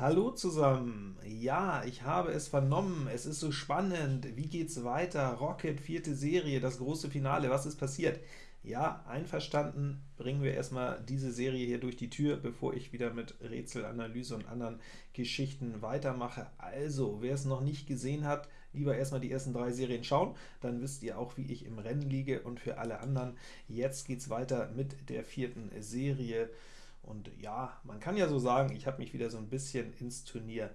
Hallo zusammen! Ja, ich habe es vernommen, es ist so spannend, wie geht's weiter? Rocket, vierte Serie, das große Finale, was ist passiert? Ja, einverstanden, bringen wir erstmal diese Serie hier durch die Tür, bevor ich wieder mit Rätselanalyse und anderen Geschichten weitermache. Also, wer es noch nicht gesehen hat, lieber erstmal die ersten drei Serien schauen, dann wisst ihr auch, wie ich im Rennen liege, und für alle anderen, jetzt geht's weiter mit der vierten Serie. Und ja, man kann ja so sagen, ich habe mich wieder so ein bisschen ins Turnier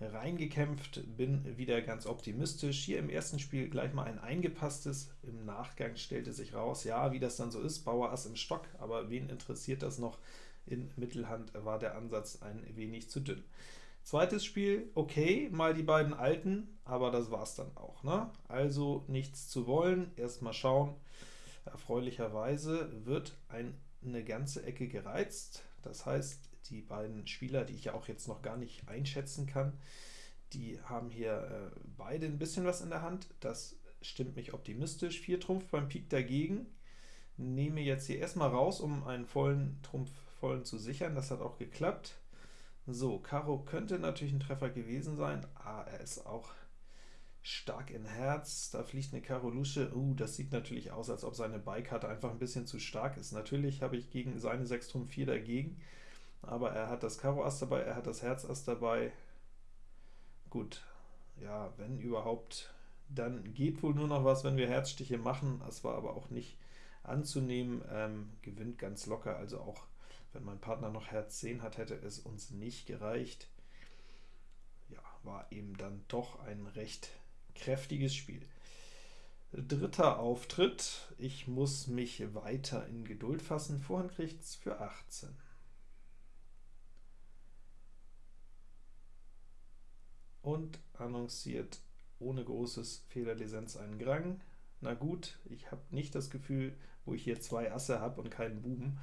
reingekämpft, bin wieder ganz optimistisch. Hier im ersten Spiel gleich mal ein eingepasstes, im Nachgang stellte sich raus, ja, wie das dann so ist, Bauer Ass im Stock, aber wen interessiert das noch? In Mittelhand war der Ansatz ein wenig zu dünn. Zweites Spiel, okay, mal die beiden Alten, aber das war's dann auch. Ne? Also nichts zu wollen, erstmal schauen. Erfreulicherweise wird ein, eine ganze Ecke gereizt, das heißt, die beiden Spieler, die ich ja auch jetzt noch gar nicht einschätzen kann, die haben hier äh, beide ein bisschen was in der Hand. Das stimmt mich optimistisch. 4 Trumpf beim Pik dagegen. Nehme jetzt hier erstmal raus, um einen vollen Trumpf vollen zu sichern. Das hat auch geklappt. So, Karo könnte natürlich ein Treffer gewesen sein. Ah, er ist auch stark in Herz, da fliegt eine Karo Lusche, uh, das sieht natürlich aus, als ob seine Beikarte einfach ein bisschen zu stark ist. Natürlich habe ich gegen seine 6 Trumpf 4 dagegen, aber er hat das Karo Ass dabei, er hat das Herz Ass dabei. Gut, ja, wenn überhaupt, dann geht wohl nur noch was, wenn wir Herzstiche machen, das war aber auch nicht anzunehmen, ähm, gewinnt ganz locker, also auch wenn mein Partner noch Herz 10 hat, hätte es uns nicht gereicht. Ja, war eben dann doch ein recht kräftiges Spiel. Dritter Auftritt, ich muss mich weiter in Geduld fassen, Vorhand kriegt's für 18. Und annonciert ohne großes Fehlerlizenz einen Grang. Na gut, ich habe nicht das Gefühl, wo ich hier zwei Asse habe und keinen Buben,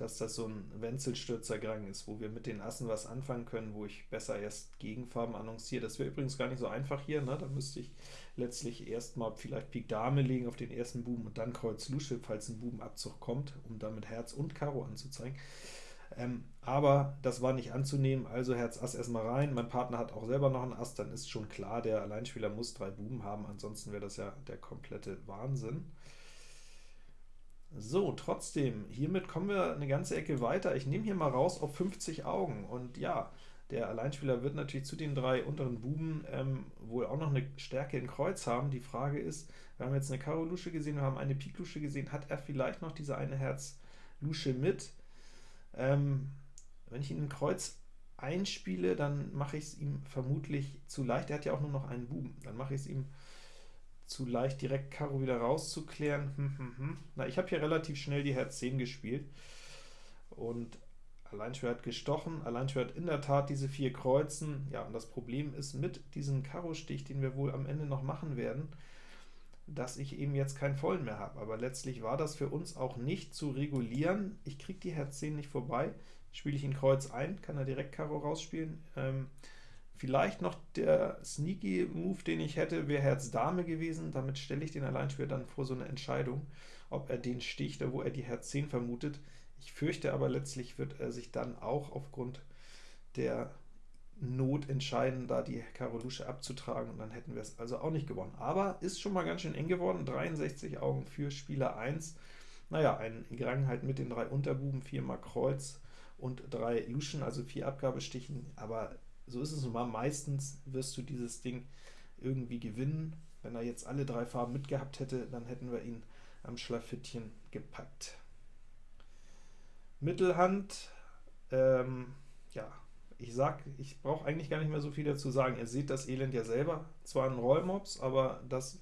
dass das so ein Wenzelstürzer-Gang ist, wo wir mit den Assen was anfangen können, wo ich besser erst Gegenfarben annonciere. Das wäre übrigens gar nicht so einfach hier, ne? da müsste ich letztlich erstmal vielleicht Pik Dame legen auf den ersten Buben und dann Kreuz Lusche, falls ein Bubenabzug kommt, um damit Herz und Karo anzuzeigen. Ähm, aber das war nicht anzunehmen, also Herz Ass erstmal rein. Mein Partner hat auch selber noch einen Ass, dann ist schon klar, der Alleinspieler muss drei Buben haben, ansonsten wäre das ja der komplette Wahnsinn. So, trotzdem, hiermit kommen wir eine ganze Ecke weiter. Ich nehme hier mal raus auf 50 Augen, und ja, der Alleinspieler wird natürlich zu den drei unteren Buben ähm, wohl auch noch eine Stärke in Kreuz haben. Die Frage ist, wir haben jetzt eine Karo-Lusche gesehen, wir haben eine Pik-Lusche gesehen, hat er vielleicht noch diese eine Herz-Lusche mit? Ähm, wenn ich ihn in Kreuz einspiele, dann mache ich es ihm vermutlich zu leicht. Er hat ja auch nur noch einen Buben. Dann mache ich es ihm zu leicht, direkt Karo wieder rauszuklären. Hm, hm, hm. Na, ich habe hier relativ schnell die Herz 10 gespielt, und Alleinschwer hat gestochen, Alleinschwer hat in der Tat diese vier Kreuzen. Ja, und das Problem ist mit diesem Karo-Stich, den wir wohl am Ende noch machen werden, dass ich eben jetzt keinen Vollen mehr habe. Aber letztlich war das für uns auch nicht zu regulieren. Ich kriege die Herz 10 nicht vorbei. Spiele ich ihn Kreuz ein, kann er direkt Karo rausspielen. Ähm, Vielleicht noch der sneaky Move, den ich hätte, wäre Herz Dame gewesen. Damit stelle ich den Alleinspieler dann vor so eine Entscheidung, ob er den sticht, wo er die Herz 10 vermutet. Ich fürchte aber, letztlich wird er sich dann auch aufgrund der Not entscheiden, da die Karo Lusche abzutragen, und dann hätten wir es also auch nicht gewonnen. Aber ist schon mal ganz schön eng geworden, 63 Augen für Spieler 1. Naja, ein Grang halt mit den drei Unterbuben, viermal Kreuz und drei Luschen, also vier Abgabestichen, aber so ist es nun mal, meistens wirst du dieses Ding irgendwie gewinnen. Wenn er jetzt alle drei Farben mitgehabt hätte, dann hätten wir ihn am Schlafittchen gepackt. Mittelhand, ähm, ja, ich sag, ich brauche eigentlich gar nicht mehr so viel dazu sagen. Ihr seht das Elend ja selber, zwar ein Rollmops, aber das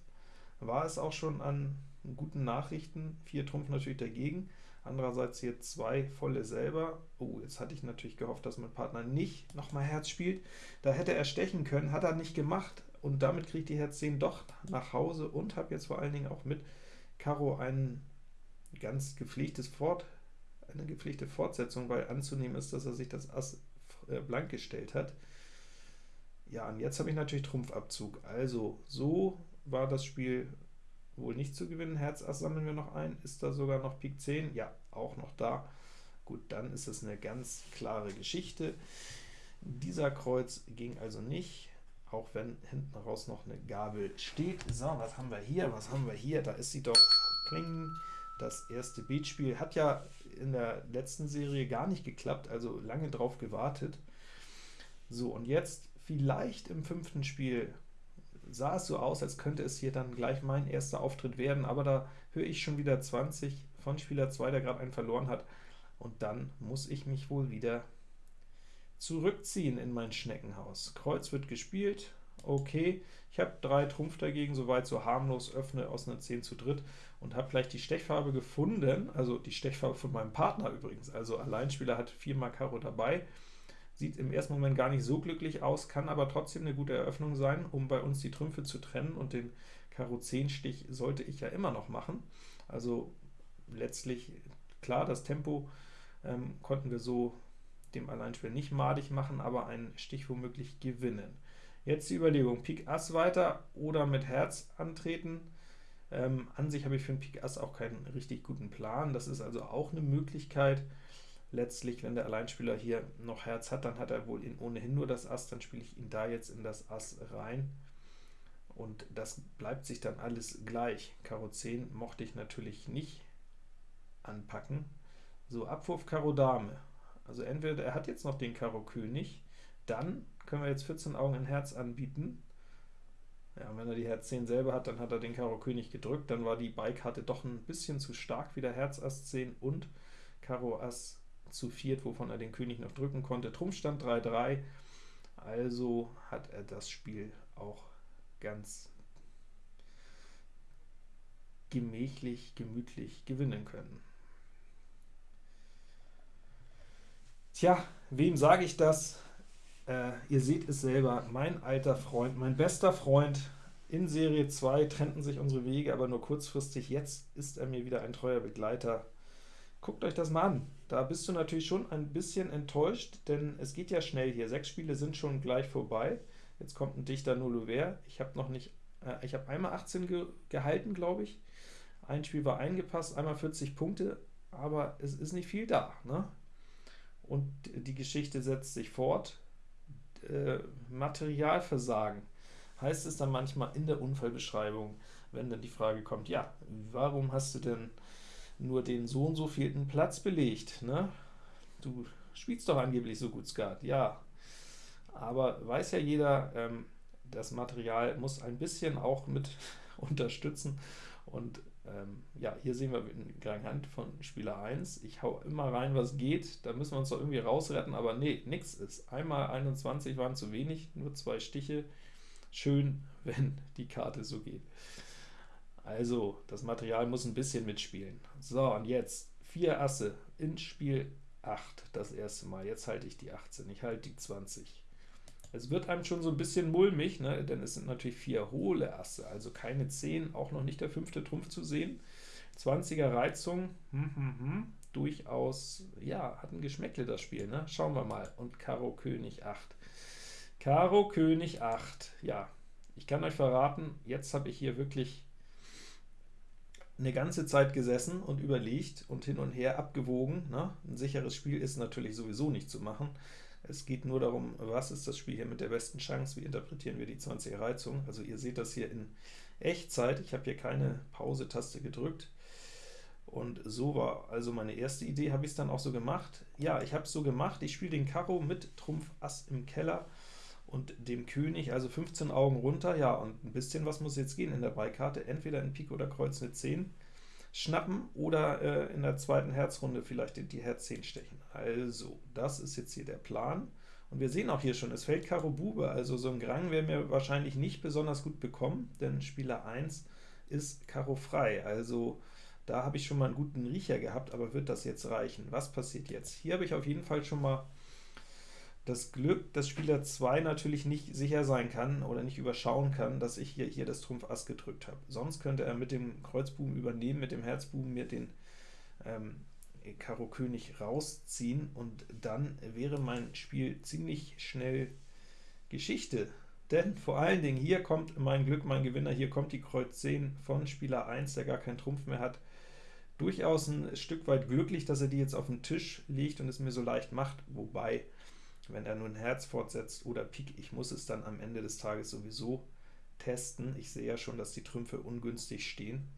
war es auch schon an guten Nachrichten. Vier Trumpf natürlich dagegen. Andererseits hier zwei volle selber. Oh, jetzt hatte ich natürlich gehofft, dass mein Partner nicht nochmal Herz spielt. Da hätte er stechen können, hat er nicht gemacht, und damit kriegt die Herz 10 doch nach Hause und habe jetzt vor allen Dingen auch mit Karo ein ganz gepflegtes Fort, eine gepflegte Fortsetzung, weil anzunehmen ist, dass er sich das Ass äh, blank gestellt hat. Ja, und jetzt habe ich natürlich Trumpfabzug. Also, so war das Spiel wohl nicht zu gewinnen. Herz Ass sammeln wir noch ein. Ist da sogar noch Pik 10? Ja, auch noch da. Gut, dann ist es eine ganz klare Geschichte. Dieser Kreuz ging also nicht, auch wenn hinten raus noch eine Gabel steht. So, was haben wir hier? Was haben wir hier? Da ist sie doch. Kling. Das erste Beatspiel hat ja in der letzten Serie gar nicht geklappt, also lange drauf gewartet. So, und jetzt vielleicht im fünften Spiel sah es so aus, als könnte es hier dann gleich mein erster Auftritt werden, aber da höre ich schon wieder 20 von Spieler 2, der gerade einen verloren hat, und dann muss ich mich wohl wieder zurückziehen in mein Schneckenhaus. Kreuz wird gespielt, okay, ich habe drei Trumpf dagegen, soweit so harmlos, öffne aus einer 10 zu dritt und habe gleich die Stechfarbe gefunden, also die Stechfarbe von meinem Partner übrigens, also Alleinspieler hat 4 mal Karo dabei, sieht im ersten Moment gar nicht so glücklich aus, kann aber trotzdem eine gute Eröffnung sein, um bei uns die Trümpfe zu trennen, und den Karo 10 Stich sollte ich ja immer noch machen, also letztlich, klar, das Tempo ähm, konnten wir so dem Alleinspieler nicht madig machen, aber einen Stich womöglich gewinnen. Jetzt die Überlegung, Pik Ass weiter oder mit Herz antreten. Ähm, an sich habe ich für den Pik Ass auch keinen richtig guten Plan, das ist also auch eine Möglichkeit. Letztlich, wenn der Alleinspieler hier noch Herz hat, dann hat er wohl in ohnehin nur das Ass, dann spiele ich ihn da jetzt in das Ass rein, und das bleibt sich dann alles gleich. Karo 10 mochte ich natürlich nicht anpacken. So, Abwurf Karo Dame. Also entweder er hat jetzt noch den Karo König, dann können wir jetzt 14 Augen in Herz anbieten. Ja, wenn er die Herz 10 selber hat, dann hat er den Karo König gedrückt, dann war die Beikarte doch ein bisschen zu stark, wieder Herz Ass 10 und Karo Ass zu viert, wovon er den König noch drücken konnte. Trumpfstand 3-3, also hat er das Spiel auch ganz gemächlich, gemütlich gewinnen können. Tja, wem sage ich das? Äh, ihr seht es selber, mein alter Freund, mein bester Freund, in Serie 2 trennten sich unsere Wege, aber nur kurzfristig. Jetzt ist er mir wieder ein treuer Begleiter. Guckt euch das mal an. Da bist du natürlich schon ein bisschen enttäuscht, denn es geht ja schnell hier. Sechs Spiele sind schon gleich vorbei. Jetzt kommt ein dichter Nullover. Ich habe noch nicht, äh, ich habe einmal 18 ge gehalten, glaube ich. Ein Spiel war eingepasst, einmal 40 Punkte, aber es ist nicht viel da. Ne? und die Geschichte setzt sich fort. Äh, Materialversagen heißt es dann manchmal in der Unfallbeschreibung, wenn dann die Frage kommt, ja, warum hast du denn nur den so und so vielten Platz belegt? Ne? Du spielst doch angeblich so gut Skat. Ja, aber weiß ja jeder, ähm, das Material muss ein bisschen auch mit unterstützen, und ähm, ja, hier sehen wir in Gang Hand von Spieler 1. Ich hau immer rein, was geht. Da müssen wir uns doch irgendwie rausretten, aber nee, nix ist. Einmal 21 waren zu wenig, nur zwei Stiche. Schön, wenn die Karte so geht. Also, das Material muss ein bisschen mitspielen. So, und jetzt 4 Asse in Spiel 8, das erste Mal. Jetzt halte ich die 18, ich halte die 20. Es wird einem schon so ein bisschen mulmig, ne? denn es sind natürlich vier hohle Asse, also keine 10, auch noch nicht der fünfte Trumpf zu sehen. 20er Reizung, hm, hm, hm, durchaus, ja, hat ein Geschmäckle das Spiel, ne? Schauen wir mal. Und Karo König 8. Karo König 8, ja, ich kann euch verraten, jetzt habe ich hier wirklich eine ganze Zeit gesessen und überlegt und hin und her abgewogen. Ne? Ein sicheres Spiel ist natürlich sowieso nicht zu machen. Es geht nur darum, was ist das Spiel hier mit der besten Chance, wie interpretieren wir die 20er Reizung. Also ihr seht das hier in Echtzeit, ich habe hier keine Pause-Taste gedrückt. Und so war also meine erste Idee, habe ich es dann auch so gemacht. Ja, ich habe es so gemacht, ich spiele den Karo mit Trumpf Ass im Keller und dem König, also 15 Augen runter, ja, und ein bisschen was muss jetzt gehen in der Beikarte, entweder in Pik oder Kreuz eine 10 schnappen oder äh, in der zweiten Herzrunde vielleicht die, die Herz 10 stechen. Also, das ist jetzt hier der Plan. Und wir sehen auch hier schon, es fällt Karo Bube, also so ein Grang werden wir wahrscheinlich nicht besonders gut bekommen, denn Spieler 1 ist Karo frei, also da habe ich schon mal einen guten Riecher gehabt, aber wird das jetzt reichen? Was passiert jetzt? Hier habe ich auf jeden Fall schon mal das Glück, dass Spieler 2 natürlich nicht sicher sein kann oder nicht überschauen kann, dass ich hier, hier das Trumpf Ass gedrückt habe. Sonst könnte er mit dem Kreuzbuben übernehmen, mit dem Herzbuben mir den ähm, Karo König rausziehen, und dann wäre mein Spiel ziemlich schnell Geschichte. Denn vor allen Dingen, hier kommt mein Glück, mein Gewinner, hier kommt die Kreuz 10 von Spieler 1, der gar keinen Trumpf mehr hat. Durchaus ein Stück weit glücklich, dass er die jetzt auf den Tisch legt und es mir so leicht macht, wobei wenn er nun Herz fortsetzt oder Pik. Ich muss es dann am Ende des Tages sowieso testen. Ich sehe ja schon, dass die Trümpfe ungünstig stehen.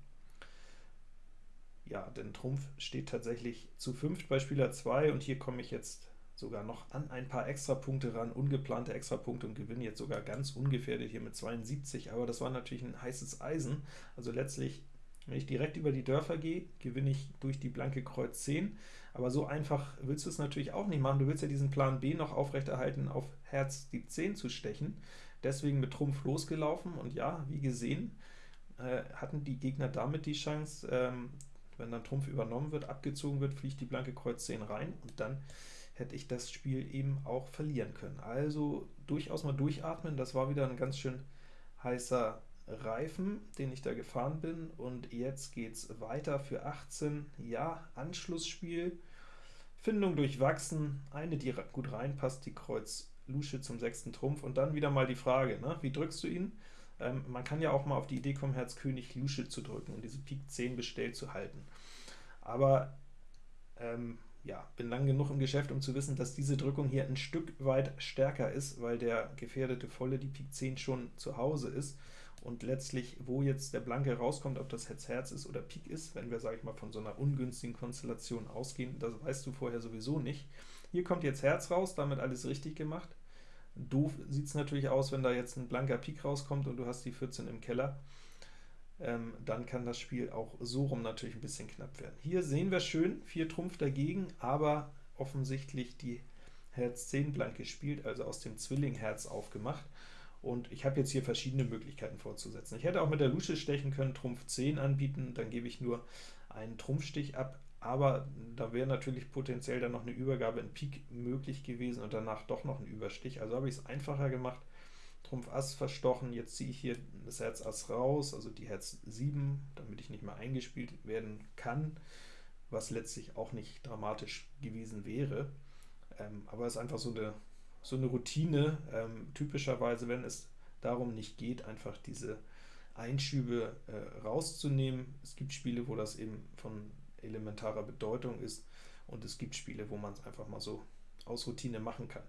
Ja, denn Trumpf steht tatsächlich zu fünft bei Spieler 2, und hier komme ich jetzt sogar noch an ein paar Extrapunkte ran, ungeplante Extrapunkte und gewinne jetzt sogar ganz ungefährdet hier mit 72, aber das war natürlich ein heißes Eisen, also letztlich, wenn ich direkt über die Dörfer gehe, gewinne ich durch die blanke Kreuz 10, aber so einfach willst du es natürlich auch nicht machen, du willst ja diesen Plan B noch aufrechterhalten, auf Herz die 10 zu stechen, deswegen mit Trumpf losgelaufen, und ja, wie gesehen, äh, hatten die Gegner damit die Chance, ähm, wenn dann Trumpf übernommen wird, abgezogen wird, fliegt die blanke Kreuz 10 rein, und dann hätte ich das Spiel eben auch verlieren können. Also durchaus mal durchatmen, das war wieder ein ganz schön heißer Reifen, den ich da gefahren bin, und jetzt geht es weiter für 18, ja, Anschlussspiel, Findung durchwachsen, eine, die gut reinpasst, die Kreuz Lusche zum sechsten Trumpf, und dann wieder mal die Frage, ne, wie drückst du ihn? Ähm, man kann ja auch mal auf die Idee kommen, Herz König Lusche zu drücken und diese Pik 10 bestellt zu halten. Aber ähm, ja, bin lang genug im Geschäft, um zu wissen, dass diese Drückung hier ein Stück weit stärker ist, weil der gefährdete Volle, die Pik 10, schon zu Hause ist. Und letztlich, wo jetzt der Blanke rauskommt, ob das Herz Herz ist oder Pik ist, wenn wir, sage ich mal, von so einer ungünstigen Konstellation ausgehen, das weißt du vorher sowieso nicht. Hier kommt jetzt Herz raus, damit alles richtig gemacht. Doof sieht es natürlich aus, wenn da jetzt ein blanker Pik rauskommt und du hast die 14 im Keller ähm, dann kann das Spiel auch so rum natürlich ein bisschen knapp werden. Hier sehen wir schön, 4 Trumpf dagegen, aber offensichtlich die Herz 10 blank gespielt, also aus dem Zwilling Herz aufgemacht. Und ich habe jetzt hier verschiedene Möglichkeiten vorzusetzen. Ich hätte auch mit der Lusche stechen können, Trumpf 10 anbieten, dann gebe ich nur einen Trumpfstich ab, aber da wäre natürlich potenziell dann noch eine Übergabe in Pik möglich gewesen und danach doch noch ein Überstich. Also habe ich es einfacher gemacht, Trumpf Ass verstochen, jetzt ziehe ich hier das Herz Ass raus, also die Herz 7, damit ich nicht mehr eingespielt werden kann, was letztlich auch nicht dramatisch gewesen wäre. Ähm, aber es ist einfach so eine, so eine Routine, ähm, typischerweise, wenn es darum nicht geht, einfach diese Einschübe äh, rauszunehmen. Es gibt Spiele, wo das eben von elementarer Bedeutung ist, und es gibt Spiele, wo man es einfach mal so aus Routine machen kann.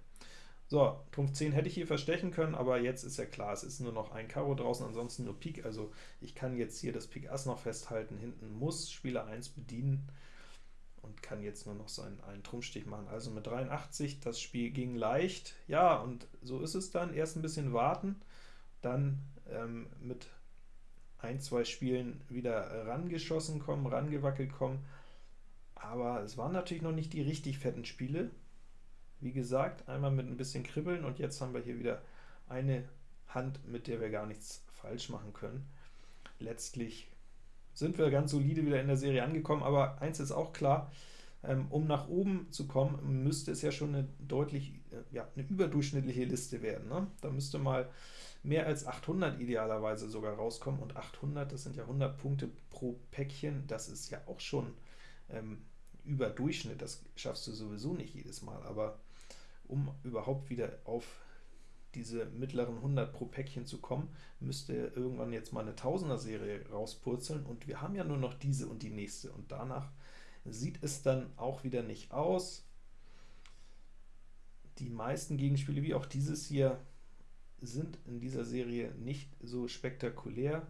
So, Trumpf 10 hätte ich hier verstechen können, aber jetzt ist ja klar, es ist nur noch ein Karo draußen, ansonsten nur Pik, also ich kann jetzt hier das Pik Ass noch festhalten, hinten muss Spieler 1 bedienen und kann jetzt nur noch seinen einen Trumpfstich machen. Also mit 83, das Spiel ging leicht, ja, und so ist es dann, erst ein bisschen warten, dann ähm, mit ein, zwei Spielen wieder rangeschossen kommen, rangewackelt kommen, aber es waren natürlich noch nicht die richtig fetten Spiele, wie gesagt, einmal mit ein bisschen Kribbeln und jetzt haben wir hier wieder eine Hand, mit der wir gar nichts falsch machen können. Letztlich sind wir ganz solide wieder in der Serie angekommen, aber eins ist auch klar, ähm, um nach oben zu kommen, müsste es ja schon eine deutlich, äh, ja, eine überdurchschnittliche Liste werden. Ne? Da müsste mal mehr als 800 idealerweise sogar rauskommen, und 800, das sind ja 100 Punkte pro Päckchen, das ist ja auch schon ähm, über Durchschnitt, das schaffst du sowieso nicht jedes Mal, aber um überhaupt wieder auf diese mittleren 100 pro Päckchen zu kommen, müsste irgendwann jetzt mal eine Tausender-Serie rauspurzeln, und wir haben ja nur noch diese und die nächste, und danach sieht es dann auch wieder nicht aus. Die meisten Gegenspiele, wie auch dieses hier, sind in dieser Serie nicht so spektakulär.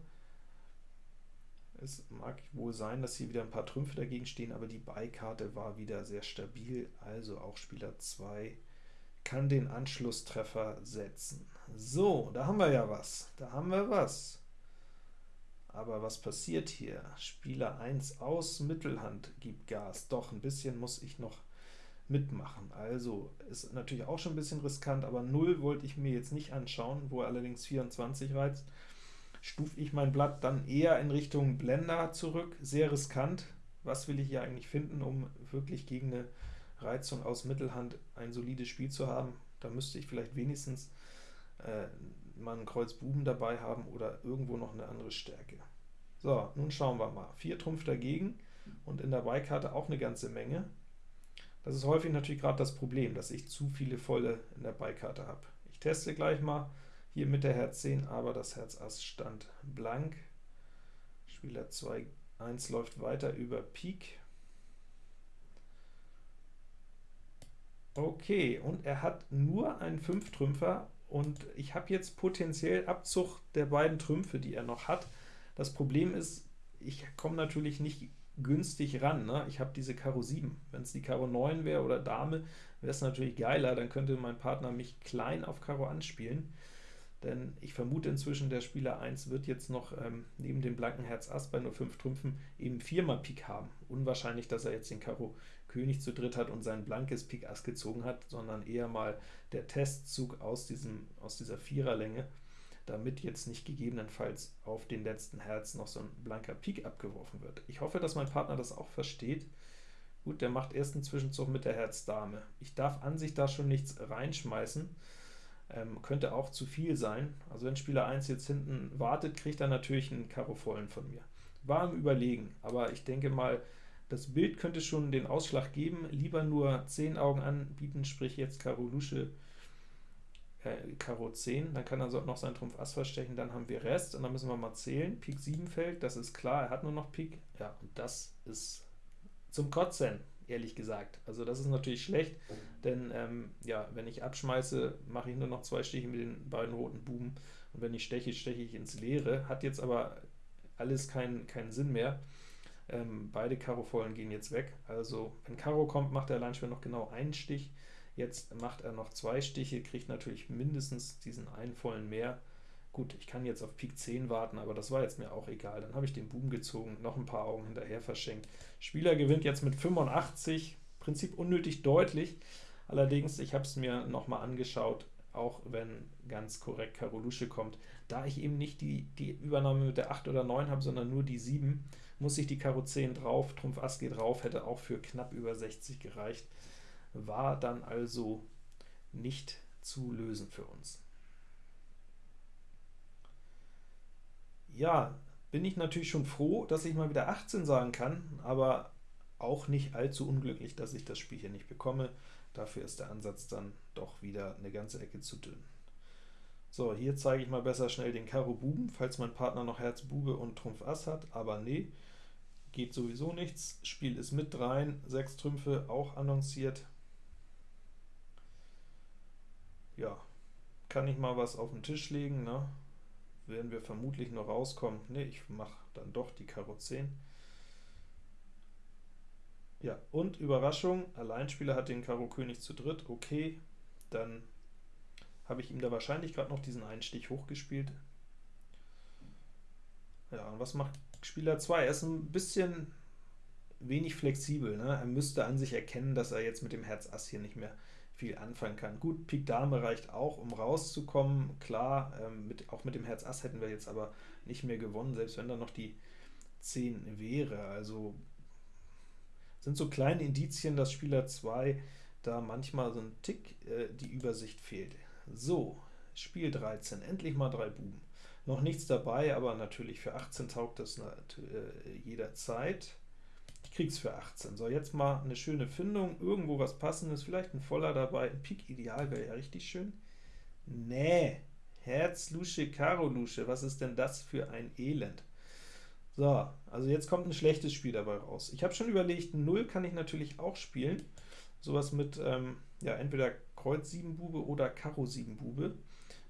Es mag wohl sein, dass hier wieder ein paar Trümpfe dagegen stehen, aber die Beikarte war wieder sehr stabil, also auch Spieler 2 kann den Anschlusstreffer setzen. So, da haben wir ja was. Da haben wir was. Aber was passiert hier? Spieler 1 aus, Mittelhand gibt Gas. Doch, ein bisschen muss ich noch mitmachen. Also, ist natürlich auch schon ein bisschen riskant, aber 0 wollte ich mir jetzt nicht anschauen, wo er allerdings 24 reizt. Stufe ich mein Blatt dann eher in Richtung Blender zurück. Sehr riskant. Was will ich hier eigentlich finden, um wirklich gegen eine Reizung aus Mittelhand ein solides Spiel zu haben. Da müsste ich vielleicht wenigstens äh, mal einen Kreuz Buben dabei haben oder irgendwo noch eine andere Stärke. So, nun schauen wir mal. 4 Trumpf dagegen und in der Beikarte auch eine ganze Menge. Das ist häufig natürlich gerade das Problem, dass ich zu viele Volle in der Beikarte habe. Ich teste gleich mal hier mit der Herz 10, aber das Herz Ass stand blank. Spieler 2, 1 läuft weiter über Pik. Okay, und er hat nur einen 5-Trümpfer, und ich habe jetzt potenziell Abzug der beiden Trümpfe, die er noch hat. Das Problem ist, ich komme natürlich nicht günstig ran. Ne? Ich habe diese Karo 7. Wenn es die Karo 9 wäre oder Dame, wäre es natürlich geiler, dann könnte mein Partner mich klein auf Karo anspielen. Denn ich vermute inzwischen, der Spieler 1 wird jetzt noch ähm, neben dem blanken Herz Ass bei nur 5 Trümpfen eben viermal Pik haben. Unwahrscheinlich, dass er jetzt den Karo König zu dritt hat und sein blankes Pik Ass gezogen hat, sondern eher mal der Testzug aus, diesem, aus dieser Viererlänge, damit jetzt nicht gegebenenfalls auf den letzten Herz noch so ein blanker Pik abgeworfen wird. Ich hoffe, dass mein Partner das auch versteht. Gut, der macht erst einen Zwischenzug mit der Herz Dame. Ich darf an sich da schon nichts reinschmeißen, ähm, könnte auch zu viel sein. Also wenn Spieler 1 jetzt hinten wartet, kriegt er natürlich einen Karo vollen von mir. War im Überlegen, aber ich denke mal, das Bild könnte schon den Ausschlag geben. Lieber nur 10 Augen anbieten, sprich jetzt Karo Lusche, äh, Karo 10, dann kann er noch seinen Trumpf Ass verstechen, dann haben wir Rest, und dann müssen wir mal zählen. Pik 7 fällt, das ist klar, er hat nur noch Pik, ja, und das ist zum Kotzen, ehrlich gesagt. Also das ist natürlich schlecht, denn ähm, ja, wenn ich abschmeiße, mache ich nur noch zwei Stiche mit den beiden roten Buben, und wenn ich steche, steche ich ins Leere, hat jetzt aber alles keinen keinen Sinn mehr. Ähm, beide Karo-Vollen gehen jetzt weg, also wenn Karo kommt, macht der Alleinspieler noch genau einen Stich, Jetzt macht er noch zwei Stiche, kriegt natürlich mindestens diesen einen vollen mehr. Gut, ich kann jetzt auf Pik 10 warten, aber das war jetzt mir auch egal. Dann habe ich den Buben gezogen, noch ein paar Augen hinterher verschenkt. Spieler gewinnt jetzt mit 85, Prinzip unnötig deutlich. Allerdings, ich habe es mir nochmal angeschaut, auch wenn ganz korrekt Karo Lusche kommt. Da ich eben nicht die, die Übernahme mit der 8 oder 9 habe, sondern nur die 7, muss ich die Karo 10 drauf, Trumpf Ass geht drauf, hätte auch für knapp über 60 gereicht war dann also nicht zu lösen für uns. Ja, bin ich natürlich schon froh, dass ich mal wieder 18 sagen kann, aber auch nicht allzu unglücklich, dass ich das Spiel hier nicht bekomme. Dafür ist der Ansatz dann doch wieder eine ganze Ecke zu dünn. So, hier zeige ich mal besser schnell den Karo Buben, falls mein Partner noch Herz Bube und Trumpf Ass hat, aber nee, geht sowieso nichts. Spiel ist mit rein, 6 Trümpfe auch annonciert, ja, kann ich mal was auf den Tisch legen, ne? Werden wir vermutlich noch rauskommen. Ne, ich mache dann doch die Karo 10. Ja, und Überraschung, Alleinspieler hat den Karo König zu dritt, okay, dann habe ich ihm da wahrscheinlich gerade noch diesen einen Stich hochgespielt. Ja, und was macht Spieler 2? Er ist ein bisschen wenig flexibel. Ne? Er müsste an sich erkennen, dass er jetzt mit dem Herz Ass hier nicht mehr viel anfangen kann. Gut, Pik Dame reicht auch, um rauszukommen, klar, ähm, mit, auch mit dem Herz Ass hätten wir jetzt aber nicht mehr gewonnen, selbst wenn da noch die 10 wäre. Also sind so kleine Indizien, dass Spieler 2 da manchmal so ein Tick äh, die Übersicht fehlt. So, Spiel 13, endlich mal drei Buben. Noch nichts dabei, aber natürlich für 18 taugt das äh, jederzeit. Krieg's für 18. So, jetzt mal eine schöne Findung, irgendwo was passendes, vielleicht ein Voller dabei, ein Pik Ideal wäre ja richtig schön. Nee, Herz, Lusche, Karo, Lusche, was ist denn das für ein Elend? So, also jetzt kommt ein schlechtes Spiel dabei raus. Ich habe schon überlegt, 0 kann ich natürlich auch spielen, sowas mit, ähm, ja, entweder Kreuz 7 Bube oder Karo 7 Bube,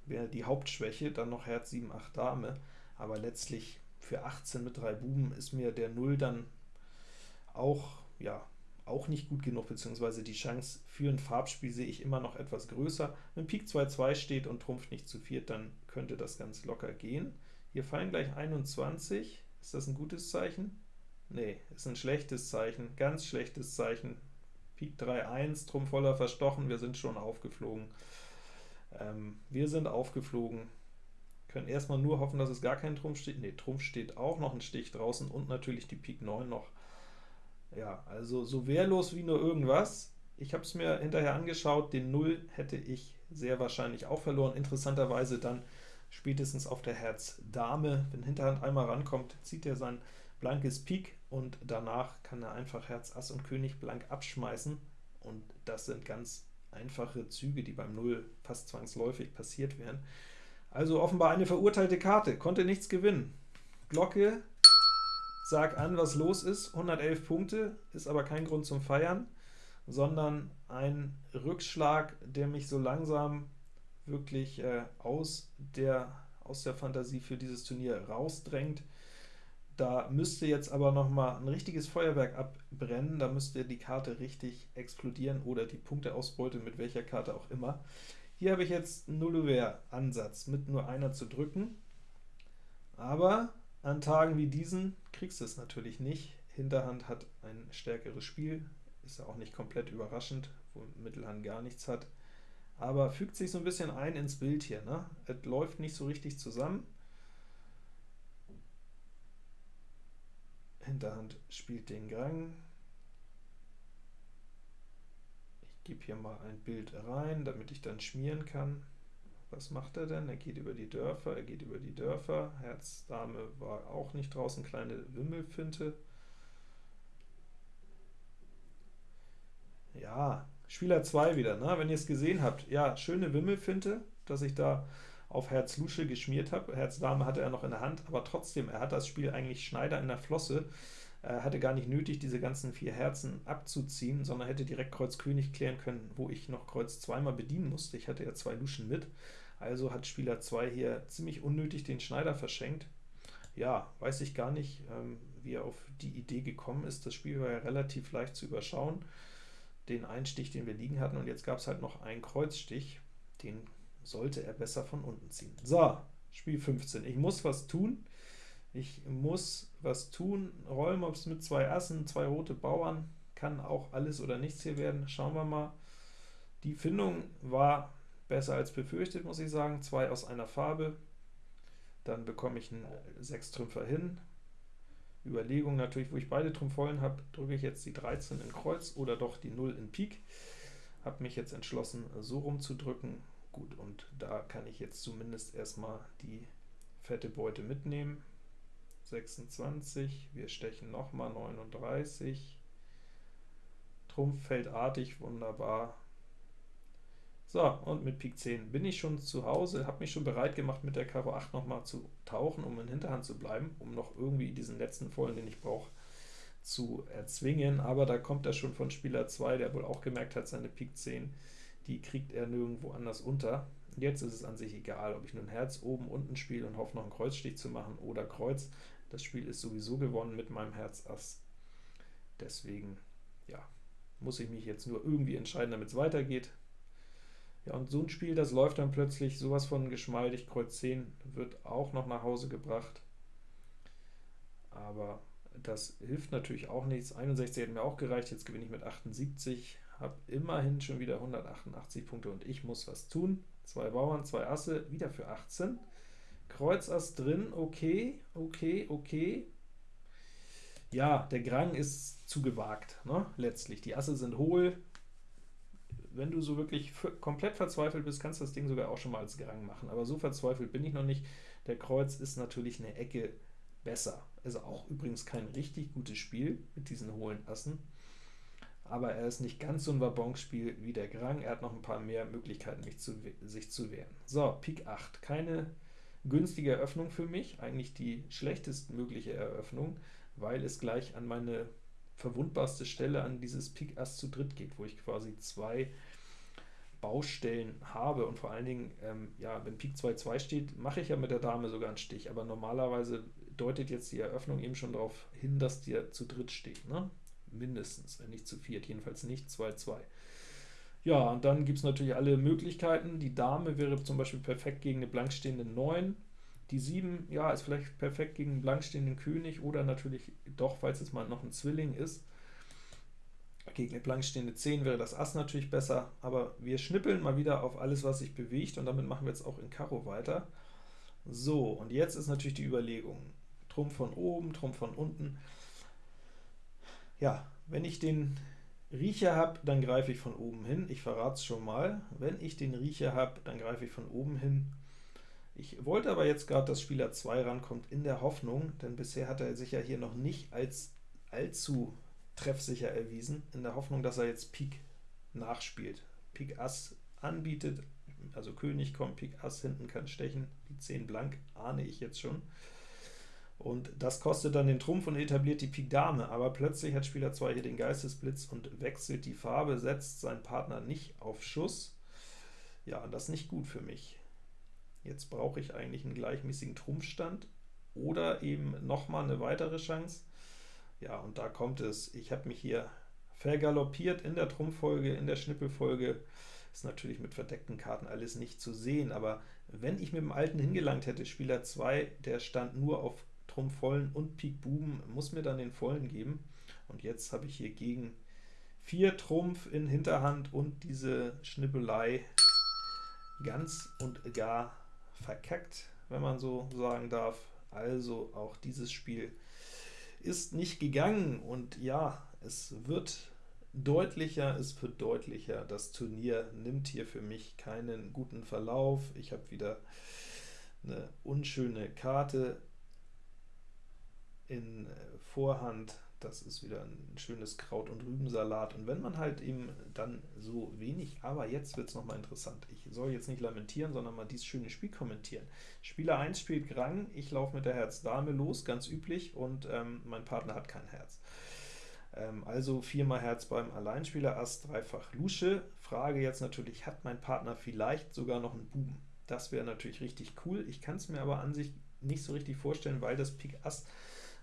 wäre die Hauptschwäche, dann noch Herz 7, 8 Dame, aber letztlich für 18 mit 3 Buben ist mir der 0 dann auch, ja, auch nicht gut genug, beziehungsweise die Chance für ein Farbspiel sehe ich immer noch etwas größer. Wenn Pik 2-2 steht und Trumpf nicht zu viert, dann könnte das ganz locker gehen. Hier fallen gleich 21. Ist das ein gutes Zeichen? Nee, ist ein schlechtes Zeichen, ganz schlechtes Zeichen. Pik 3-1, Trumpf voller verstochen, wir sind schon aufgeflogen. Ähm, wir sind aufgeflogen, können erstmal nur hoffen, dass es gar kein Trumpf steht. Ne, Trumpf steht auch noch ein Stich draußen und natürlich die Pik 9 noch ja, also so wehrlos wie nur irgendwas. Ich habe es mir hinterher angeschaut, den 0 hätte ich sehr wahrscheinlich auch verloren. Interessanterweise dann spätestens auf der Herz Dame, wenn Hinterhand einmal rankommt, zieht er sein blankes Pik und danach kann er einfach Herz Ass und König blank abschmeißen und das sind ganz einfache Züge, die beim 0 fast zwangsläufig passiert wären. Also offenbar eine verurteilte Karte, konnte nichts gewinnen. Glocke Sag an, was los ist. 111 Punkte, ist aber kein Grund zum Feiern. sondern ein Rückschlag, der mich so langsam wirklich äh, aus, der, aus der Fantasie für dieses Turnier rausdrängt. Da müsste jetzt aber noch mal ein richtiges Feuerwerk abbrennen, da müsste die Karte richtig explodieren oder die Punkteausbeute mit welcher Karte auch immer. Hier habe ich jetzt einen Nullover-Ansatz mit nur einer zu drücken, aber an Tagen wie diesen kriegst du es natürlich nicht. Hinterhand hat ein stärkeres Spiel, ist ja auch nicht komplett überraschend, wo Mittelhand gar nichts hat, aber fügt sich so ein bisschen ein ins Bild hier. Ne? Es läuft nicht so richtig zusammen. Hinterhand spielt den Grang. Ich gebe hier mal ein Bild rein, damit ich dann schmieren kann. Was macht er denn? Er geht über die Dörfer, er geht über die Dörfer. Herz, Dame war auch nicht draußen, kleine Wimmelfinte. Ja, Spieler 2 wieder, ne? wenn ihr es gesehen habt. Ja, schöne Wimmelfinte, dass ich da auf Herz Lusche geschmiert habe. Herz Dame hatte er noch in der Hand, aber trotzdem, er hat das Spiel eigentlich Schneider in der Flosse. Er hatte gar nicht nötig, diese ganzen vier Herzen abzuziehen, sondern hätte direkt Kreuz König klären können, wo ich noch Kreuz zweimal bedienen musste. Ich hatte ja zwei Luschen mit, also hat Spieler 2 hier ziemlich unnötig den Schneider verschenkt. Ja, weiß ich gar nicht, ähm, wie er auf die Idee gekommen ist. Das Spiel war ja relativ leicht zu überschauen, den Einstich, den wir liegen hatten, und jetzt gab es halt noch einen Kreuzstich, den sollte er besser von unten ziehen. So, Spiel 15. Ich muss was tun. Ich muss was tun. Rollmops mit zwei Assen, zwei rote Bauern, kann auch alles oder nichts hier werden. Schauen wir mal. Die Findung war besser als befürchtet, muss ich sagen. Zwei aus einer Farbe. Dann bekomme ich einen Sechstrümpfer hin. Überlegung natürlich, wo ich beide Trümpfollen habe, drücke ich jetzt die 13 in Kreuz oder doch die 0 in Pik. Habe mich jetzt entschlossen, so rumzudrücken. Gut, und da kann ich jetzt zumindest erstmal die fette Beute mitnehmen. 26, wir stechen nochmal 39, Trumpf fällt artig, wunderbar. So, und mit Pik 10 bin ich schon zu Hause, habe mich schon bereit gemacht, mit der Karo 8 nochmal zu tauchen, um in Hinterhand zu bleiben, um noch irgendwie diesen letzten Vollen, den ich brauche, zu erzwingen, aber da kommt er schon von Spieler 2, der wohl auch gemerkt hat, seine Pik 10 die kriegt er nirgendwo anders unter. Jetzt ist es an sich egal, ob ich nun Herz oben, unten spiele und hoffe noch einen Kreuzstich zu machen oder Kreuz. Das Spiel ist sowieso gewonnen mit meinem Herz Ass. Deswegen, ja, muss ich mich jetzt nur irgendwie entscheiden, damit es weitergeht. Ja, und so ein Spiel, das läuft dann plötzlich sowas von geschmeidig. Kreuz 10 wird auch noch nach Hause gebracht. Aber das hilft natürlich auch nichts. 61 hätte mir auch gereicht, jetzt gewinne ich mit 78 habe immerhin schon wieder 188 Punkte und ich muss was tun. Zwei Bauern, zwei Asse, wieder für 18. Kreuz Ass drin, okay, okay, okay. Ja, der Grang ist zu gewagt, ne? letztlich. Die Asse sind hohl. Wenn du so wirklich komplett verzweifelt bist, kannst du das Ding sogar auch schon mal als Grang machen. Aber so verzweifelt bin ich noch nicht. Der Kreuz ist natürlich eine Ecke besser. Also auch übrigens kein richtig gutes Spiel mit diesen hohlen Assen aber er ist nicht ganz so ein Wabonspiel wie der Grang, er hat noch ein paar mehr Möglichkeiten, zu, sich zu wehren. So, Pik 8, keine günstige Eröffnung für mich, eigentlich die schlechtestmögliche Eröffnung, weil es gleich an meine verwundbarste Stelle, an dieses Pik Ass zu dritt geht, wo ich quasi zwei Baustellen habe und vor allen Dingen, ähm, ja, wenn Pik 2 2 steht, mache ich ja mit der Dame sogar einen Stich, aber normalerweise deutet jetzt die Eröffnung eben schon darauf hin, dass der zu dritt steht. Ne? mindestens, wenn nicht zu viert, jedenfalls nicht 2-2. Ja, und dann gibt es natürlich alle Möglichkeiten. Die Dame wäre zum Beispiel perfekt gegen eine blankstehende 9. Die 7, ja, ist vielleicht perfekt gegen einen blankstehenden König oder natürlich doch, falls es mal noch ein Zwilling ist. Gegen eine blankstehende 10 wäre das Ass natürlich besser, aber wir schnippeln mal wieder auf alles, was sich bewegt, und damit machen wir jetzt auch in Karo weiter. So, und jetzt ist natürlich die Überlegung. Trumpf von oben, Trumpf von unten. Ja, wenn ich den Riecher habe, dann greife ich von oben hin. Ich verrate es schon mal. Wenn ich den Riecher habe, dann greife ich von oben hin. Ich wollte aber jetzt gerade, dass Spieler 2 rankommt, in der Hoffnung, denn bisher hat er sich ja hier noch nicht als allzu treffsicher erwiesen, in der Hoffnung, dass er jetzt Pik nachspielt. Pik Ass anbietet, also König kommt, Pik Ass hinten kann stechen, die 10 blank, ahne ich jetzt schon. Und das kostet dann den Trumpf und etabliert die Pik Dame, aber plötzlich hat Spieler 2 hier den Geistesblitz und wechselt die Farbe, setzt seinen Partner nicht auf Schuss. Ja, das ist nicht gut für mich. Jetzt brauche ich eigentlich einen gleichmäßigen Trumpfstand oder eben nochmal eine weitere Chance. Ja, und da kommt es. Ich habe mich hier vergaloppiert in der Trumpffolge, in der Schnippelfolge. Ist natürlich mit verdeckten Karten alles nicht zu sehen, aber wenn ich mit dem Alten hingelangt hätte, Spieler 2, der stand nur auf Trumpf vollen und Pik Buben, muss mir dann den vollen geben. Und jetzt habe ich hier gegen 4 Trumpf in Hinterhand und diese Schnippelei ganz und gar verkackt, wenn man so sagen darf. Also auch dieses Spiel ist nicht gegangen, und ja, es wird deutlicher, es wird deutlicher. Das Turnier nimmt hier für mich keinen guten Verlauf. Ich habe wieder eine unschöne Karte in Vorhand, das ist wieder ein schönes Kraut- und Rübensalat. Und wenn man halt eben dann so wenig, aber jetzt wird es nochmal interessant. Ich soll jetzt nicht lamentieren, sondern mal dieses schöne Spiel kommentieren. Spieler 1 spielt Grang, ich laufe mit der Herz-Dame los, ganz üblich, und ähm, mein Partner hat kein Herz. Ähm, also viermal Herz beim Alleinspieler, Ass dreifach Lusche. Frage jetzt natürlich, hat mein Partner vielleicht sogar noch einen Buben? Das wäre natürlich richtig cool. Ich kann es mir aber an sich nicht so richtig vorstellen, weil das Pik Ass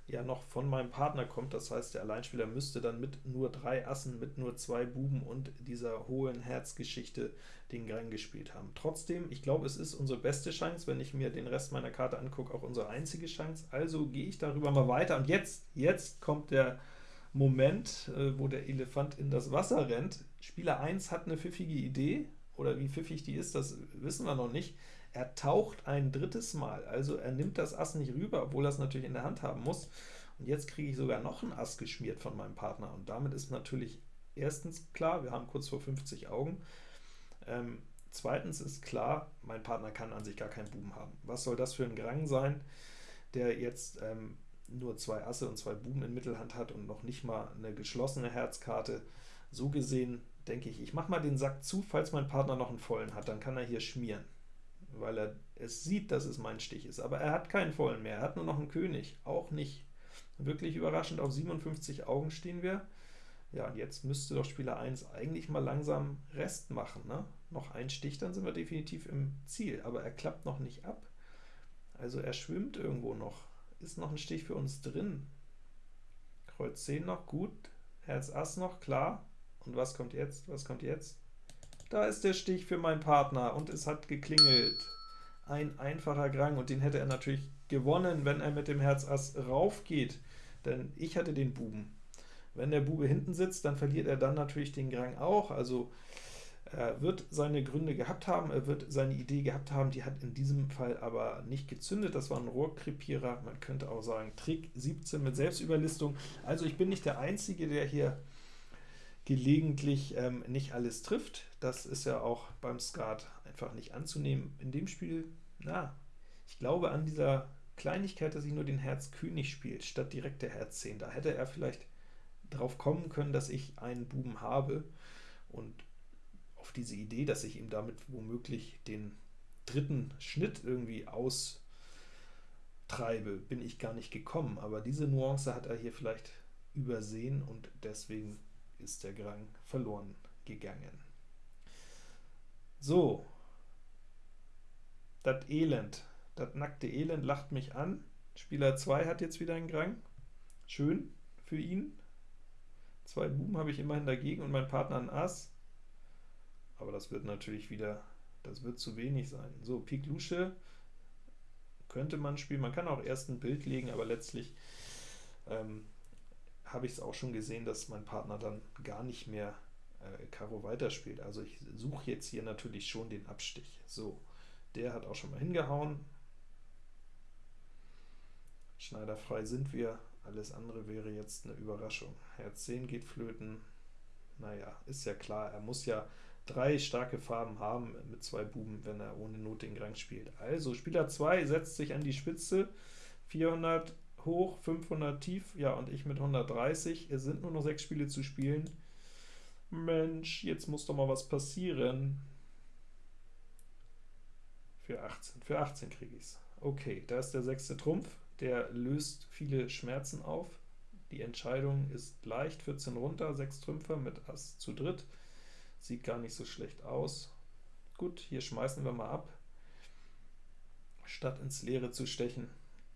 ja noch von meinem Partner kommt. Das heißt, der Alleinspieler müsste dann mit nur drei Assen, mit nur zwei Buben und dieser hohen Herzgeschichte den Gang gespielt haben. Trotzdem, ich glaube, es ist unsere beste Chance, wenn ich mir den Rest meiner Karte angucke, auch unsere einzige Chance. Also gehe ich darüber mal weiter. Und jetzt, jetzt kommt der Moment, äh, wo der Elefant in das Wasser rennt. Spieler 1 hat eine pfiffige Idee, oder wie pfiffig die ist, das wissen wir noch nicht. Er taucht ein drittes Mal, also er nimmt das Ass nicht rüber, obwohl er es natürlich in der Hand haben muss. Und jetzt kriege ich sogar noch ein Ass geschmiert von meinem Partner, und damit ist natürlich erstens klar, wir haben kurz vor 50 Augen, ähm, zweitens ist klar, mein Partner kann an sich gar keinen Buben haben. Was soll das für ein Grang sein, der jetzt ähm, nur zwei Asse und zwei Buben in Mittelhand hat und noch nicht mal eine geschlossene Herzkarte. So gesehen denke ich, ich mache mal den Sack zu, falls mein Partner noch einen vollen hat, dann kann er hier schmieren weil er es sieht, dass es mein Stich ist. Aber er hat keinen vollen mehr, er hat nur noch einen König, auch nicht. Wirklich überraschend, auf 57 Augen stehen wir. Ja, und jetzt müsste doch Spieler 1 eigentlich mal langsam Rest machen. Ne? Noch ein Stich, dann sind wir definitiv im Ziel, aber er klappt noch nicht ab. Also er schwimmt irgendwo noch. Ist noch ein Stich für uns drin. Kreuz 10 noch, gut. Herz Ass noch, klar. Und was kommt jetzt? Was kommt jetzt? Da ist der Stich für meinen Partner, und es hat geklingelt. Ein einfacher Grang, und den hätte er natürlich gewonnen, wenn er mit dem Herz Ass raufgeht, denn ich hatte den Buben. Wenn der Bube hinten sitzt, dann verliert er dann natürlich den Grang auch, also er wird seine Gründe gehabt haben, er wird seine Idee gehabt haben, die hat in diesem Fall aber nicht gezündet, das war ein Rohrkrepierer, man könnte auch sagen Trick 17 mit Selbstüberlistung. Also ich bin nicht der Einzige, der hier gelegentlich ähm, nicht alles trifft. Das ist ja auch beim Skat einfach nicht anzunehmen. In dem Spiel, na, ich glaube an dieser Kleinigkeit, dass ich nur den Herz König spielt, statt direkt der Herz 10. Da hätte er vielleicht drauf kommen können, dass ich einen Buben habe, und auf diese Idee, dass ich ihm damit womöglich den dritten Schnitt irgendwie austreibe, bin ich gar nicht gekommen, aber diese Nuance hat er hier vielleicht übersehen, und deswegen ist der Grang verloren gegangen. So, das Elend, das nackte Elend lacht mich an. Spieler 2 hat jetzt wieder einen Grang. Schön für ihn. Zwei Buben habe ich immerhin dagegen und mein Partner ein Ass. Aber das wird natürlich wieder, das wird zu wenig sein. So, Pik Lusche könnte man spielen. Man kann auch erst ein Bild legen, aber letztlich ähm, habe ich es auch schon gesehen, dass mein Partner dann gar nicht mehr äh, Karo weiterspielt. Also ich suche jetzt hier natürlich schon den Abstich. So, der hat auch schon mal hingehauen. Schneiderfrei sind wir, alles andere wäre jetzt eine Überraschung. Herz 10 geht flöten. Naja, ist ja klar, er muss ja drei starke Farben haben mit zwei Buben, wenn er ohne Not den Grang spielt. Also Spieler 2 setzt sich an die Spitze, 400 hoch, 500 tief, ja, und ich mit 130. Es sind nur noch sechs Spiele zu spielen. Mensch, jetzt muss doch mal was passieren. Für 18, für 18 kriege ich es. Okay, da ist der sechste Trumpf, der löst viele Schmerzen auf. Die Entscheidung ist leicht, 14 runter, 6 Trümpfer mit Ass zu dritt. Sieht gar nicht so schlecht aus. Gut, hier schmeißen wir mal ab, statt ins Leere zu stechen.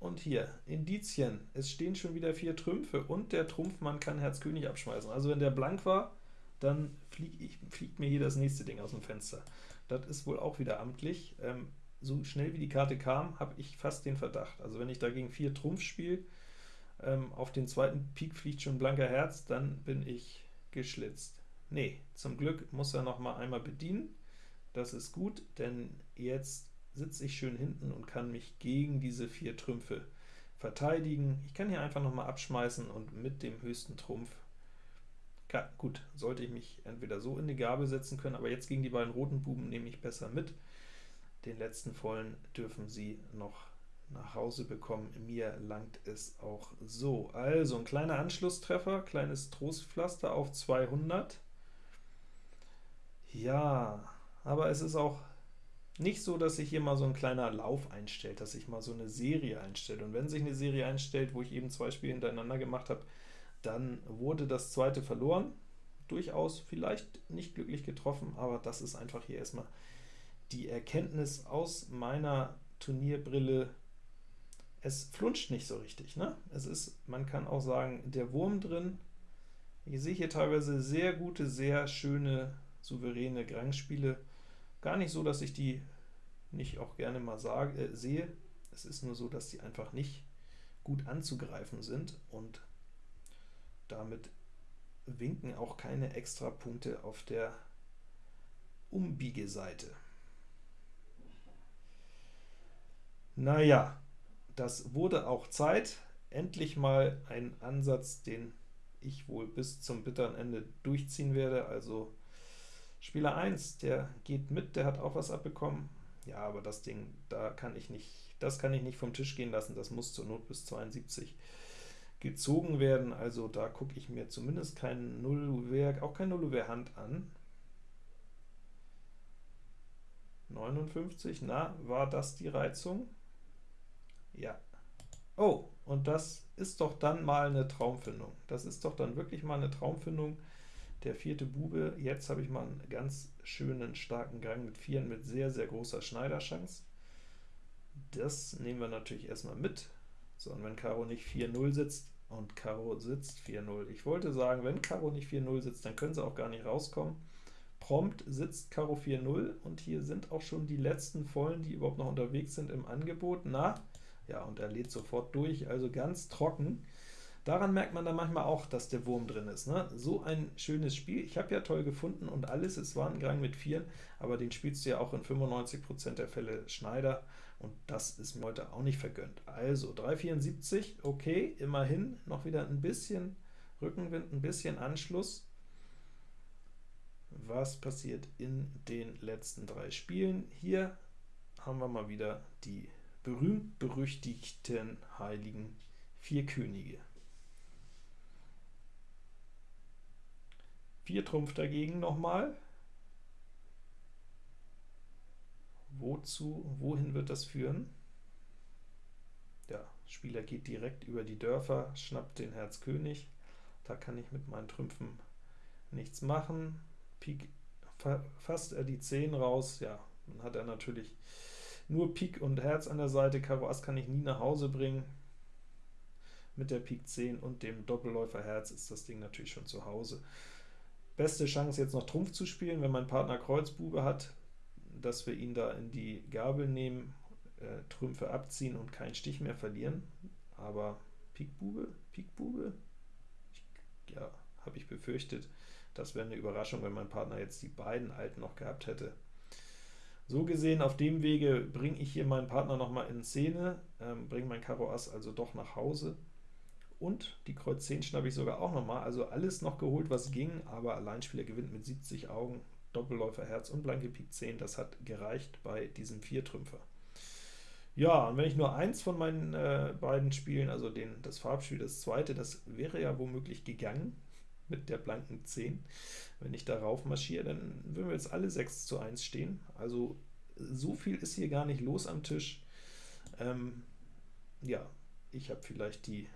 Und hier, Indizien, es stehen schon wieder vier Trümpfe, und der Trumpfmann kann Herz König abschmeißen. Also wenn der blank war, dann flieg fliegt mir hier das nächste Ding aus dem Fenster. Das ist wohl auch wieder amtlich. Ähm, so schnell wie die Karte kam, habe ich fast den Verdacht. Also wenn ich dagegen vier Trumpf spiele, ähm, auf den zweiten Pik fliegt schon blanker Herz, dann bin ich geschlitzt. Nee, zum Glück muss er noch mal einmal bedienen. Das ist gut, denn jetzt sitze ich schön hinten und kann mich gegen diese vier Trümpfe verteidigen. Ich kann hier einfach noch mal abschmeißen und mit dem höchsten Trumpf ja, gut, sollte ich mich entweder so in die Gabel setzen können, aber jetzt gegen die beiden roten Buben nehme ich besser mit. Den letzten vollen dürfen Sie noch nach Hause bekommen. Mir langt es auch so. Also ein kleiner Anschlusstreffer, kleines Trostpflaster auf 200. Ja, aber es ist auch nicht so, dass sich hier mal so ein kleiner Lauf einstellt, dass sich mal so eine Serie einstellt. Und wenn sich eine Serie einstellt, wo ich eben zwei Spiele hintereinander gemacht habe, dann wurde das zweite verloren. Durchaus vielleicht nicht glücklich getroffen, aber das ist einfach hier erstmal die Erkenntnis aus meiner Turnierbrille, es flunscht nicht so richtig. Ne? Es ist, man kann auch sagen, der Wurm drin. Ich sehe hier teilweise sehr gute, sehr schöne, souveräne Grangspiele. Gar nicht so, dass ich die nicht auch gerne mal sage, äh, sehe. Es ist nur so, dass die einfach nicht gut anzugreifen sind, und damit winken auch keine Extrapunkte auf der Umbiegeseite. Naja, das wurde auch Zeit. Endlich mal ein Ansatz, den ich wohl bis zum bitteren Ende durchziehen werde. Also Spieler 1, der geht mit, der hat auch was abbekommen. Ja, aber das Ding, da kann ich nicht, das kann ich nicht vom Tisch gehen lassen, das muss zur Not bis 72 gezogen werden. Also da gucke ich mir zumindest kein Nullwerk, auch kein Nullwehr Hand an. 59, na, war das die Reizung? Ja. Oh, und das ist doch dann mal eine Traumfindung. Das ist doch dann wirklich mal eine Traumfindung. Der vierte Bube, jetzt habe ich mal einen ganz schönen, starken Gang mit Vieren mit sehr, sehr großer Schneiderchance. Das nehmen wir natürlich erstmal mit. So, und wenn Karo nicht 4-0 sitzt, und Karo sitzt 4-0. Ich wollte sagen, wenn Karo nicht 4-0 sitzt, dann können sie auch gar nicht rauskommen. Prompt sitzt Karo 4-0, und hier sind auch schon die letzten Vollen, die überhaupt noch unterwegs sind, im Angebot. Na, ja, und er lädt sofort durch, also ganz trocken. Daran merkt man dann manchmal auch, dass der Wurm drin ist. Ne? So ein schönes Spiel. Ich habe ja toll gefunden und alles, es war ein Gang mit Vieren, aber den spielst du ja auch in 95% der Fälle Schneider, und das ist mir heute auch nicht vergönnt. Also 374, okay, immerhin noch wieder ein bisschen Rückenwind, ein bisschen Anschluss. Was passiert in den letzten drei Spielen? Hier haben wir mal wieder die berühmt-berüchtigten heiligen vier Könige. Vier Trumpf dagegen nochmal. Wozu, wohin wird das führen? Der Spieler geht direkt über die Dörfer, schnappt den Herz König. Da kann ich mit meinen Trümpfen nichts machen. Pik, fasst er die 10 raus, ja, dann hat er natürlich nur Pik und Herz an der Seite, Karo Ass kann ich nie nach Hause bringen. Mit der Pik 10 und dem Doppelläufer Herz ist das Ding natürlich schon zu Hause. Beste Chance jetzt noch Trumpf zu spielen, wenn mein Partner Kreuzbube hat, dass wir ihn da in die Gabel nehmen, äh, Trümpfe abziehen und keinen Stich mehr verlieren. Aber Pik Bube, Pik Bube, ich, ja, habe ich befürchtet, das wäre eine Überraschung, wenn mein Partner jetzt die beiden Alten noch gehabt hätte. So gesehen, auf dem Wege bringe ich hier meinen Partner nochmal in Szene, ähm, bringe mein Karo Ass also doch nach Hause, und die Kreuz 10 schnappe ich sogar auch nochmal, also alles noch geholt, was ging, aber Alleinspieler gewinnt mit 70 Augen, Doppelläufer Herz und blanke Pik 10, das hat gereicht bei diesem Viertrümpfer. Ja, und wenn ich nur eins von meinen äh, beiden Spielen, also den, das Farbspiel, das zweite, das wäre ja womöglich gegangen, mit der blanken 10. Wenn ich darauf marschiere, dann würden wir jetzt alle 6 zu 1 stehen. Also so viel ist hier gar nicht los am Tisch. Ähm, ja, ich habe vielleicht die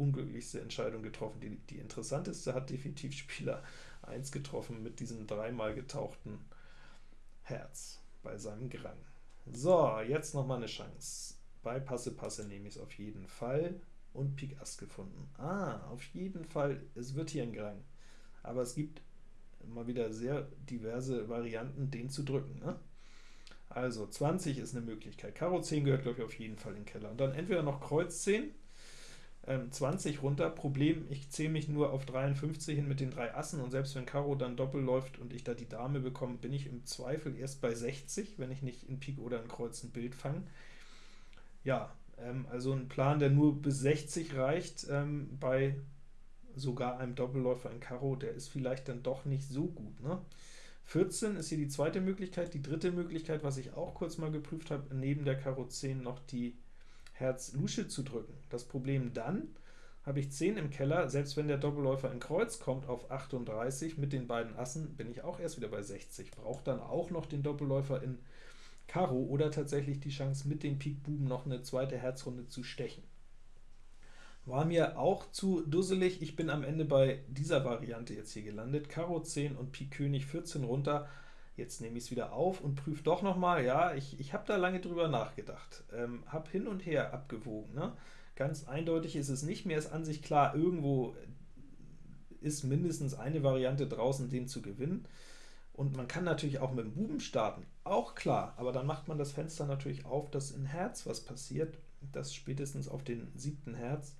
unglücklichste Entscheidung getroffen. Die, die interessanteste hat definitiv Spieler 1 getroffen mit diesem dreimal getauchten Herz bei seinem Grang. So, jetzt nochmal eine Chance. Bei Passe Passe nehme ich es auf jeden Fall und Pik Ass gefunden. Ah, auf jeden Fall, es wird hier ein Grang. Aber es gibt mal wieder sehr diverse Varianten, den zu drücken. Ne? Also 20 ist eine Möglichkeit. Karo 10 gehört, glaube ich, auf jeden Fall in den Keller. Und dann entweder noch Kreuz 10, ähm, 20 runter. Problem, ich zähle mich nur auf 53 hin mit den drei Assen, und selbst wenn Karo dann Doppel läuft und ich da die Dame bekomme, bin ich im Zweifel erst bei 60, wenn ich nicht in Pik oder in Kreuz ein Bild fange. Ja, ähm, also ein Plan, der nur bis 60 reicht, ähm, bei sogar einem Doppelläufer in Karo, der ist vielleicht dann doch nicht so gut. Ne? 14 ist hier die zweite Möglichkeit. Die dritte Möglichkeit, was ich auch kurz mal geprüft habe, neben der Karo 10 noch die Herz Lusche zu drücken. Das Problem dann, habe ich 10 im Keller, selbst wenn der Doppelläufer in Kreuz kommt auf 38 mit den beiden Assen, bin ich auch erst wieder bei 60. Brauche dann auch noch den Doppelläufer in Karo oder tatsächlich die Chance, mit den Pik Buben noch eine zweite Herzrunde zu stechen. War mir auch zu dusselig. Ich bin am Ende bei dieser Variante jetzt hier gelandet. Karo 10 und Pik König 14 runter. Jetzt nehme ich es wieder auf und prüfe doch nochmal. Ja, ich, ich habe da lange drüber nachgedacht. Ähm, habe hin und her abgewogen. Ne? Ganz eindeutig ist es nicht. Mir ist an sich klar, irgendwo ist mindestens eine Variante draußen, den zu gewinnen. Und man kann natürlich auch mit dem Buben starten, auch klar, aber dann macht man das Fenster natürlich auf, dass in Herz was passiert, dass spätestens auf den siebten Herz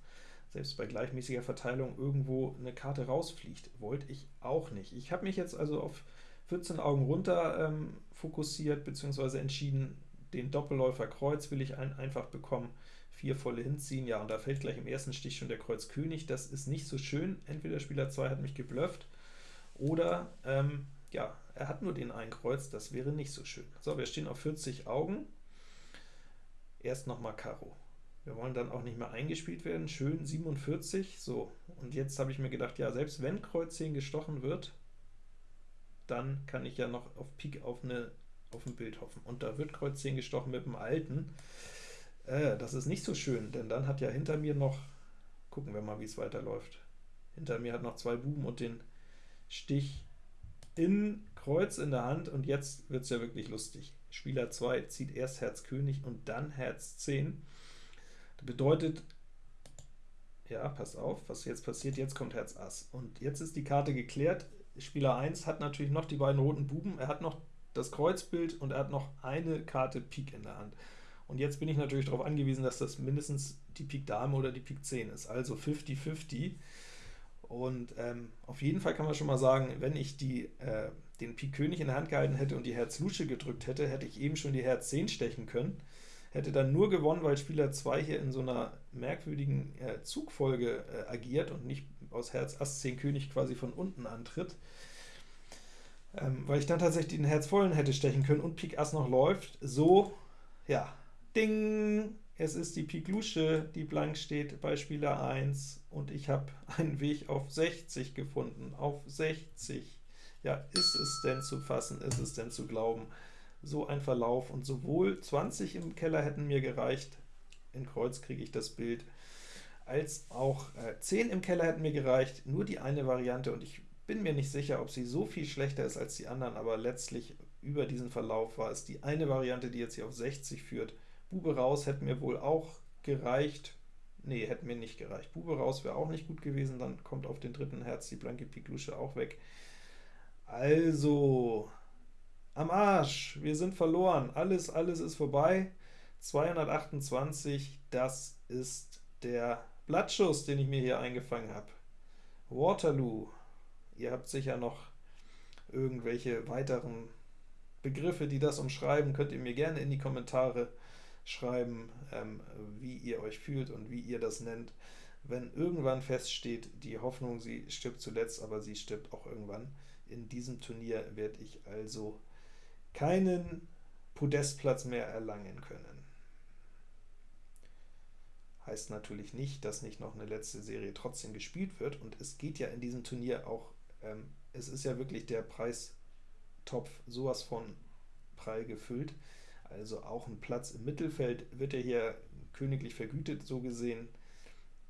selbst bei gleichmäßiger Verteilung irgendwo eine Karte rausfliegt. Wollte ich auch nicht. Ich habe mich jetzt also auf 14 Augen runter ähm, fokussiert, beziehungsweise entschieden, den Doppelläufer Kreuz will ich ein, einfach bekommen, vier volle hinziehen, ja, und da fällt gleich im ersten Stich schon der Kreuz König, das ist nicht so schön, entweder Spieler 2 hat mich geblufft, oder, ähm, ja, er hat nur den einen Kreuz, das wäre nicht so schön. So, wir stehen auf 40 Augen, erst nochmal Karo. Wir wollen dann auch nicht mehr eingespielt werden, schön 47, so, und jetzt habe ich mir gedacht, ja, selbst wenn Kreuz 10 gestochen wird, dann kann ich ja noch auf Pik auf, eine, auf ein Bild hoffen. Und da wird Kreuz 10 gestochen mit dem alten. Äh, das ist nicht so schön, denn dann hat ja hinter mir noch, gucken wir mal, wie es weiterläuft. Hinter mir hat noch zwei Buben und den Stich in Kreuz in der Hand, und jetzt wird es ja wirklich lustig. Spieler 2 zieht erst Herz König und dann Herz 10. Das bedeutet, ja, pass auf, was jetzt passiert, jetzt kommt Herz Ass. Und jetzt ist die Karte geklärt, Spieler 1 hat natürlich noch die beiden roten Buben, er hat noch das Kreuzbild und er hat noch eine Karte Pik in der Hand. Und jetzt bin ich natürlich darauf angewiesen, dass das mindestens die Pik Dame oder die Pik 10 ist, also 50-50. Und ähm, auf jeden Fall kann man schon mal sagen, wenn ich die, äh, den Pik König in der Hand gehalten hätte und die Herz Lusche gedrückt hätte, hätte ich eben schon die Herz 10 stechen können. Hätte dann nur gewonnen, weil Spieler 2 hier in so einer merkwürdigen äh, Zugfolge äh, agiert und nicht aus Herz Ass 10 König quasi von unten antritt. Ähm, weil ich dann tatsächlich den Herz vollen hätte stechen können und Pik Ass noch läuft. So, ja, ding! Es ist die Pik Lusche, die blank steht bei Spieler 1 und ich habe einen Weg auf 60 gefunden. Auf 60. Ja, ist es denn zu fassen, ist es denn zu glauben? So ein Verlauf und sowohl 20 im Keller hätten mir gereicht, in Kreuz kriege ich das Bild, als auch äh, 10 im Keller hätten mir gereicht, nur die eine Variante, und ich bin mir nicht sicher, ob sie so viel schlechter ist als die anderen, aber letztlich über diesen Verlauf war es die eine Variante, die jetzt hier auf 60 führt. Bube raus hätte mir wohl auch gereicht, nee, hätte mir nicht gereicht. Bube raus wäre auch nicht gut gewesen, dann kommt auf den dritten Herz die blanke Piklusche auch weg. Also, am Arsch, wir sind verloren, alles, alles ist vorbei. 228, das ist der Blattschuss, den ich mir hier eingefangen habe. Waterloo. Ihr habt sicher noch irgendwelche weiteren Begriffe, die das umschreiben, könnt ihr mir gerne in die Kommentare schreiben, ähm, wie ihr euch fühlt und wie ihr das nennt. Wenn irgendwann feststeht, die Hoffnung, sie stirbt zuletzt, aber sie stirbt auch irgendwann. In diesem Turnier werde ich also keinen Podestplatz mehr erlangen können. Heißt natürlich nicht, dass nicht noch eine letzte Serie trotzdem gespielt wird, und es geht ja in diesem Turnier auch, ähm, es ist ja wirklich der Preistopf sowas von prall gefüllt, also auch ein Platz im Mittelfeld wird ja hier königlich vergütet, so gesehen.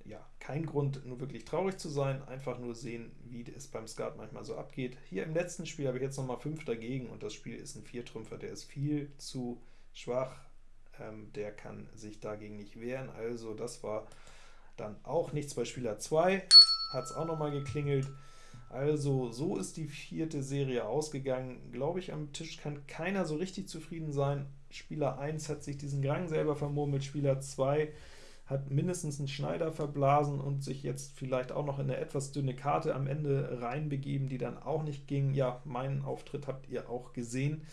Ja, kein Grund, nur wirklich traurig zu sein, einfach nur sehen, wie es beim Skat manchmal so abgeht. Hier im letzten Spiel habe ich jetzt nochmal 5 dagegen, und das Spiel ist ein Viertrümpfer, der ist viel zu schwach, ähm, der kann sich dagegen nicht wehren, also das war dann auch nichts bei Spieler 2, hat es auch nochmal geklingelt. Also so ist die vierte Serie ausgegangen. Glaube ich, am Tisch kann keiner so richtig zufrieden sein. Spieler 1 hat sich diesen Gang selber vermurmelt, Spieler 2 hat mindestens einen Schneider verblasen und sich jetzt vielleicht auch noch in eine etwas dünne Karte am Ende reinbegeben, die dann auch nicht ging. Ja, meinen Auftritt habt ihr auch gesehen,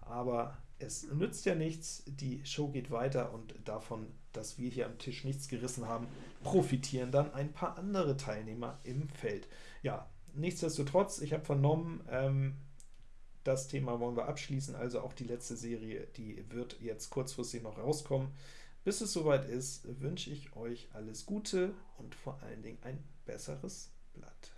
aber es nützt ja nichts, die Show geht weiter und davon, dass wir hier am Tisch nichts gerissen haben, profitieren dann ein paar andere Teilnehmer im Feld. Ja, nichtsdestotrotz, ich habe vernommen, ähm, das Thema wollen wir abschließen, also auch die letzte Serie, die wird jetzt kurzfristig noch rauskommen. Bis es soweit ist, wünsche ich euch alles Gute und vor allen Dingen ein besseres Blatt.